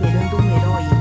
suelo en Dumeroy